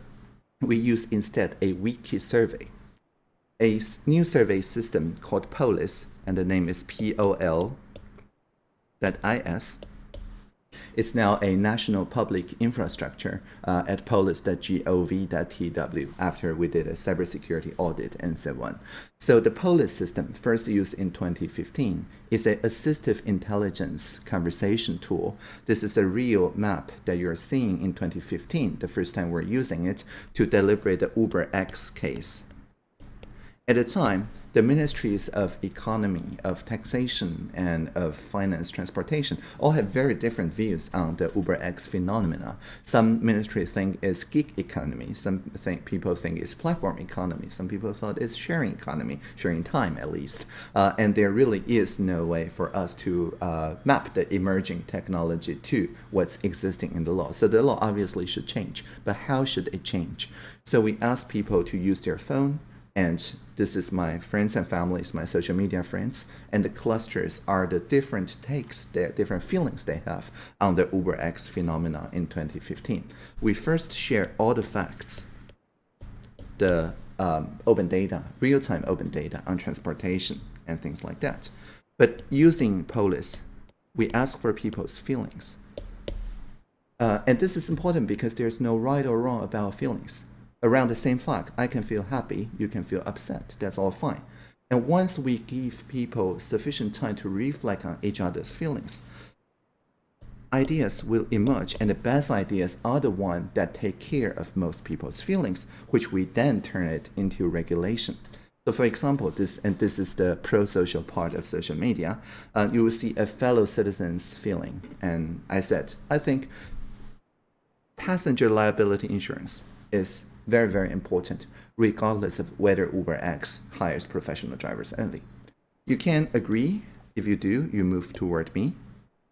we use instead a wiki survey, a new survey system called Polis, and the name is P-O-L .is it's now a national public infrastructure uh, at polis.gov.tw after we did a cybersecurity audit and so on. So the Polis system, first used in 2015, is an assistive intelligence conversation tool. This is a real map that you're seeing in 2015, the first time we're using it, to deliberate the Uber X case. At the time, the ministries of economy, of taxation, and of finance transportation all have very different views on the Uber X phenomena. Some ministries think it's gig economy. Some think people think it's platform economy. Some people thought it's sharing economy, sharing time at least. Uh, and there really is no way for us to uh, map the emerging technology to what's existing in the law. So the law obviously should change, but how should it change? So we ask people to use their phone, and this is my friends and families, my social media friends, and the clusters are the different takes, the different feelings they have on the UberX phenomena in 2015. We first share all the facts, the um, open data, real-time open data on transportation and things like that. But using Polis, we ask for people's feelings. Uh, and this is important because there's no right or wrong about feelings around the same fact. I can feel happy, you can feel upset. That's all fine. And once we give people sufficient time to reflect on each other's feelings, ideas will emerge and the best ideas are the ones that take care of most people's feelings, which we then turn it into regulation. So for example, this and this is the pro-social part of social media, uh, you will see a fellow citizen's feeling. And I said, I think passenger liability insurance is very, very important, regardless of whether UberX hires professional drivers only. You can agree. If you do, you move toward me.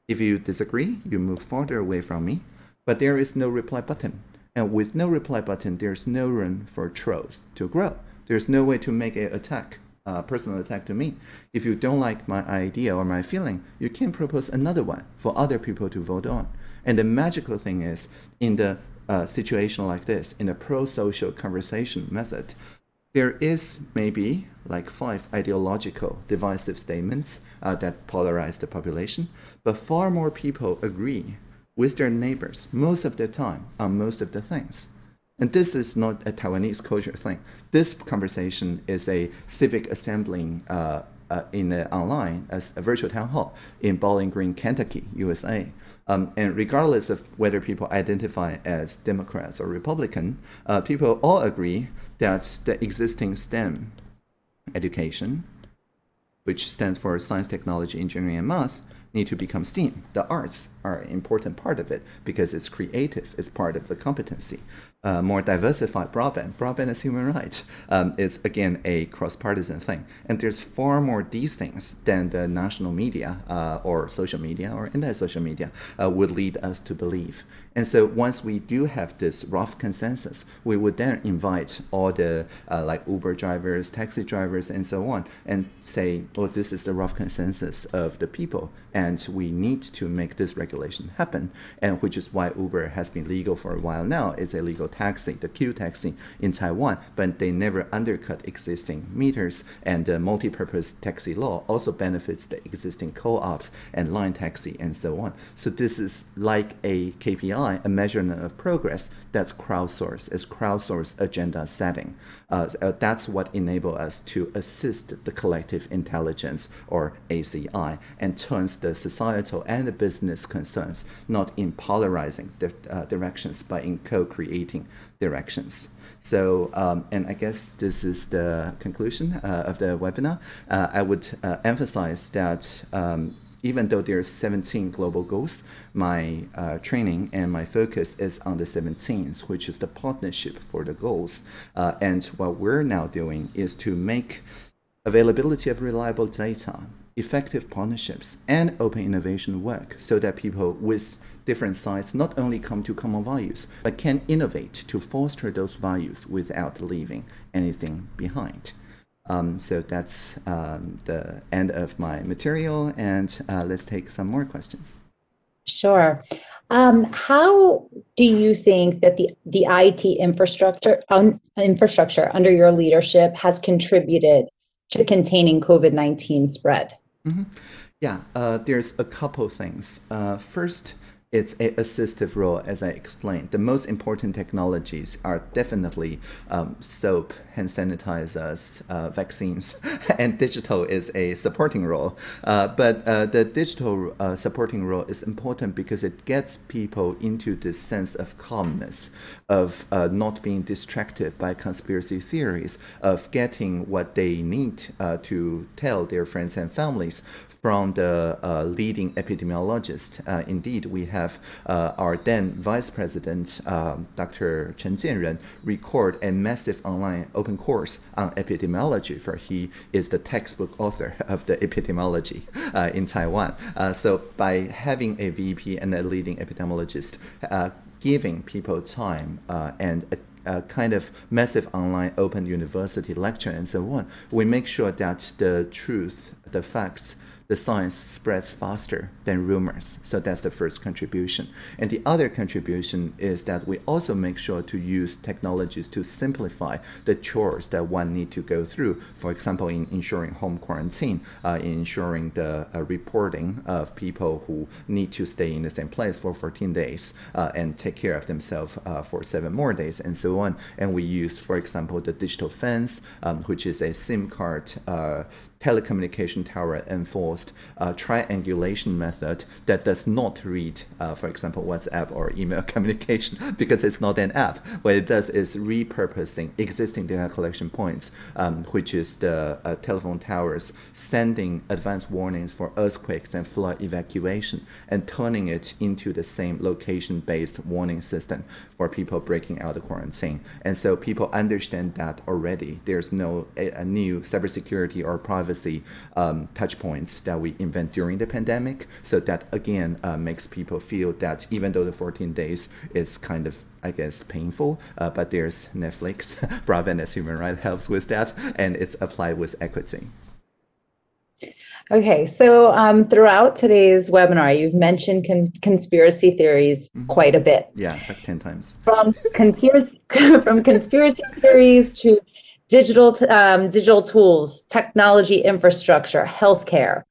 If you disagree, you move farther away from me. but there is no reply button. And with no reply button, there's no room for trolls to grow. There's no way to make an attack, a personal attack to me. If you don't like my idea or my feeling, you can propose another one for other people to vote on. And the magical thing is, in the uh, situation like this, in a pro-social conversation method, there is maybe like five ideological divisive statements uh, that polarize the population, but far more people agree with their neighbors most of the time on most of the things. And this is not a Taiwanese culture thing. This conversation is a civic assembling uh, uh, in the online as a virtual town hall in Bowling Green, Kentucky, USA. Um, and regardless of whether people identify as Democrats or Republican, uh, people all agree that the existing STEM education, which stands for science, technology, engineering, and math, need to become STEAM. The arts are an important part of it because it's creative, it's part of the competency. Uh, more diversified broadband, broadband is human rights, um, is again a cross-partisan thing. And there's far more these things than the national media uh, or social media or anti-social media uh, would lead us to believe. And so once we do have this rough consensus, we would then invite all the uh, like Uber drivers, taxi drivers, and so on, and say, well, this is the rough consensus of the people, and we need to make this regulation happen, and which is why Uber has been legal for a while now. It's a legal taxi, the Q taxi in Taiwan, but they never undercut existing meters, and the multi-purpose taxi law also benefits the existing co-ops and line taxi and so on. So this is like a KPI a measurement of progress, that's crowdsource, is crowdsource agenda setting. Uh, uh, that's what enable us to assist the collective intelligence, or ACI, and turns the societal and the business concerns not in polarizing di uh, directions, but in co-creating directions. So, um, and I guess this is the conclusion uh, of the webinar. Uh, I would uh, emphasize that um, even though there are 17 global goals, my uh, training and my focus is on the 17th, which is the partnership for the goals. Uh, and what we're now doing is to make availability of reliable data, effective partnerships, and open innovation work so that people with different sides not only come to common values, but can innovate to foster those values without leaving anything behind. Um, so that's um, the end of my material, and uh, let's take some more questions. Sure. Um, how do you think that the the IT infrastructure um, infrastructure under your leadership has contributed to containing COVID nineteen spread? Mm -hmm. Yeah, uh, there's a couple things. Uh, first, it's a assistive role, as I explained. The most important technologies are definitely um, soap, hand sanitizers, uh, vaccines, and digital is a supporting role. Uh, but uh, the digital uh, supporting role is important because it gets people into this sense of calmness, of uh, not being distracted by conspiracy theories, of getting what they need uh, to tell their friends and families from the uh, leading epidemiologist. Uh, indeed, we have uh, our then Vice President, um, Dr. Chen Chien-jen, record a massive online open course on epidemiology, for he is the textbook author of the epidemiology uh, in Taiwan. Uh, so by having a VP and a leading epidemiologist, uh, giving people time and a kind of massive online open university lecture and so on, we make sure that the truth, the facts, the science spreads faster than rumors. So that's the first contribution. And the other contribution is that we also make sure to use technologies to simplify the chores that one need to go through. For example, in ensuring home quarantine, uh, in ensuring the uh, reporting of people who need to stay in the same place for 14 days uh, and take care of themselves uh, for seven more days and so on. And we use, for example, the digital fence, um, which is a SIM card uh, telecommunication tower enforced uh, triangulation method that does not read, uh, for example, WhatsApp or email communication because it's not an app. What it does is repurposing existing data collection points, um, which is the uh, telephone towers, sending advance warnings for earthquakes and flood evacuation and turning it into the same location-based warning system for people breaking out of quarantine. And so people understand that already. There's no a, a new cybersecurity or privacy privacy um, touch points that we invent during the pandemic. So that again uh, makes people feel that even though the 14 days is kind of I guess painful, uh, but there's Netflix, broadband as human right helps with that, and it's applied with equity. Okay, so um, throughout today's webinar, you've mentioned con conspiracy theories mm -hmm. quite a bit. Yeah, like 10 times. From conspiracy, from conspiracy theories to digital, um, digital tools, technology infrastructure, healthcare.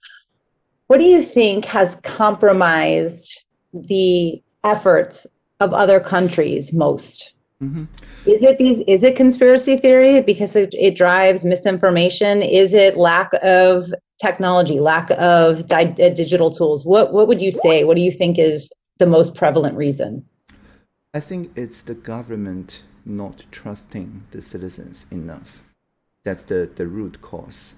What do you think has compromised the efforts of other countries most? Mm -hmm. Is it these? Is it conspiracy theory because it, it drives misinformation? Is it lack of technology, lack of di uh, digital tools? What what would you say? What do you think is the most prevalent reason? I think it's the government not trusting the citizens enough. That's the, the root cause.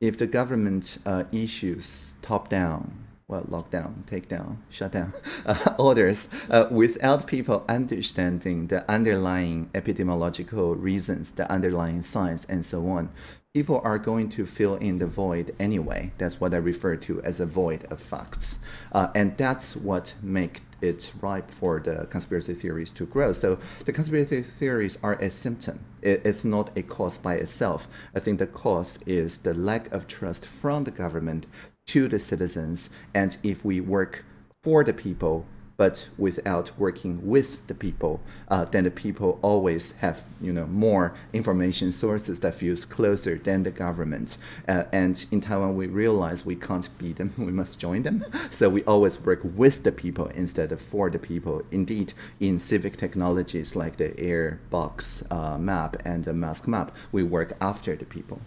If the government uh, issues top down, well, lockdown, take down, shut down uh, orders uh, without people understanding the underlying epidemiological reasons, the underlying science, and so on, people are going to fill in the void anyway. That's what I refer to as a void of facts. Uh, and that's what make it ripe for the conspiracy theories to grow. So the conspiracy theories are a symptom. It's not a cause by itself. I think the cause is the lack of trust from the government to the citizens. And if we work for the people, but without working with the people, uh, then the people always have you know more information sources that feels closer than the government. Uh, and in Taiwan, we realize we can't beat them; we must join them. So we always work with the people instead of for the people. Indeed, in civic technologies like the Airbox uh, map and the mask map, we work after the people.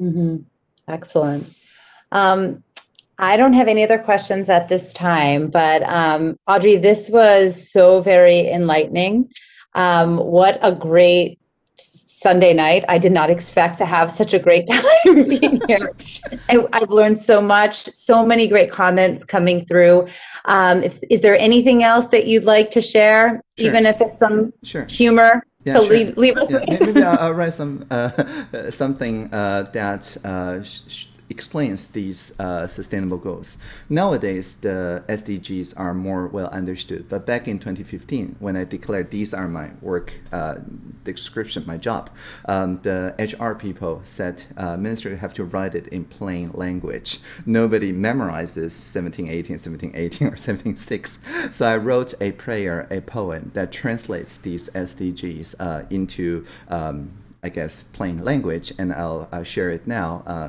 Mm -hmm. Excellent. Um, I don't have any other questions at this time, but um, Audrey, this was so very enlightening. Um, what a great Sunday night. I did not expect to have such a great time being here. I, have learned so much, so many great comments coming through. Um, if, is there anything else that you'd like to share, sure. even if it's some sure. humor? Yeah, to sure. leave, leave us yeah, Maybe I'll, I'll, write some uh, something uh, that uh, explains these uh, sustainable goals. Nowadays, the SDGs are more well understood, but back in 2015, when I declared these are my work uh, description, my job, um, the HR people said, uh, Minister, you have to write it in plain language. Nobody memorizes 1718, 1718, or 176. So I wrote a prayer, a poem that translates these SDGs uh, into um, I guess, plain language, and I'll, I'll share it now, uh,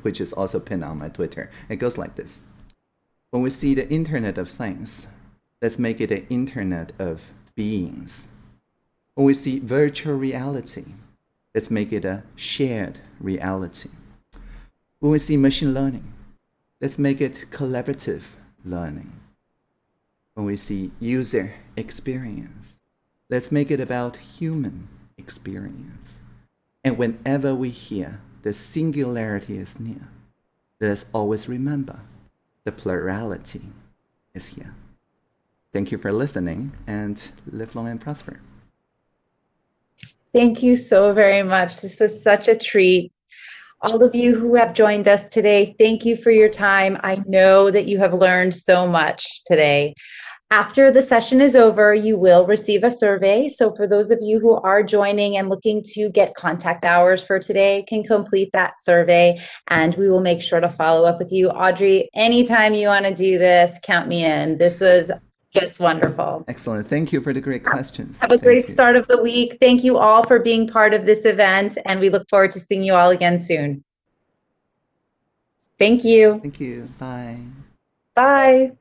which is also pinned on my Twitter. It goes like this. When we see the Internet of Things, let's make it an Internet of Beings. When we see virtual reality, let's make it a shared reality. When we see machine learning, let's make it collaborative learning. When we see user experience, let's make it about human experience. And whenever we hear the singularity is near, let us always remember the plurality is here. Thank you for listening and live long and prosper. Thank you so very much. This was such a treat. All of you who have joined us today, thank you for your time. I know that you have learned so much today. After the session is over, you will receive a survey. So for those of you who are joining and looking to get contact hours for today, can complete that survey and we will make sure to follow up with you. Audrey, anytime you want to do this, count me in. This was just wonderful. Excellent. Thank you for the great questions. Have a Thank great you. start of the week. Thank you all for being part of this event and we look forward to seeing you all again soon. Thank you. Thank you. Bye. Bye.